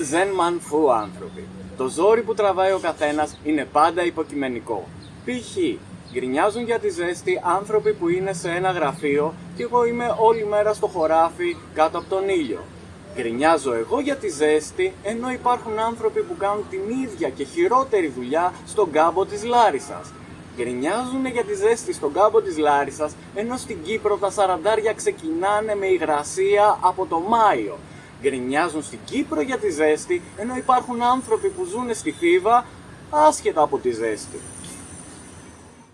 Δεν μαν φου άνθρωποι. Το ζόρι που τραβάει ο καθένας είναι πάντα υποκειμενικό. Π.χ. γκρινιάζουν για τη ζέστη άνθρωποι που είναι σε ένα γραφείο και εγώ είμαι όλη μέρα στο χωράφι κάτω από τον ήλιο. Γκρινιάζω εγώ για τη ζέστη, ενώ υπάρχουν άνθρωποι που κάνουν την ίδια και χειρότερη δουλειά στον κάμπο της Λάρισας. Γκρινιάζουν για τη ζέστη στον κάμπο της Λάρισας, ενώ στην Κύπρο τα σαραντάρια ξεκινάνε με υγρασία από το Μάιο. Γκρινιάζουν στην Κύπρο για τη ζέστη, ενώ υπάρχουν άνθρωποι που ζουν στη Φίβα άσχετα από τη ζέστη.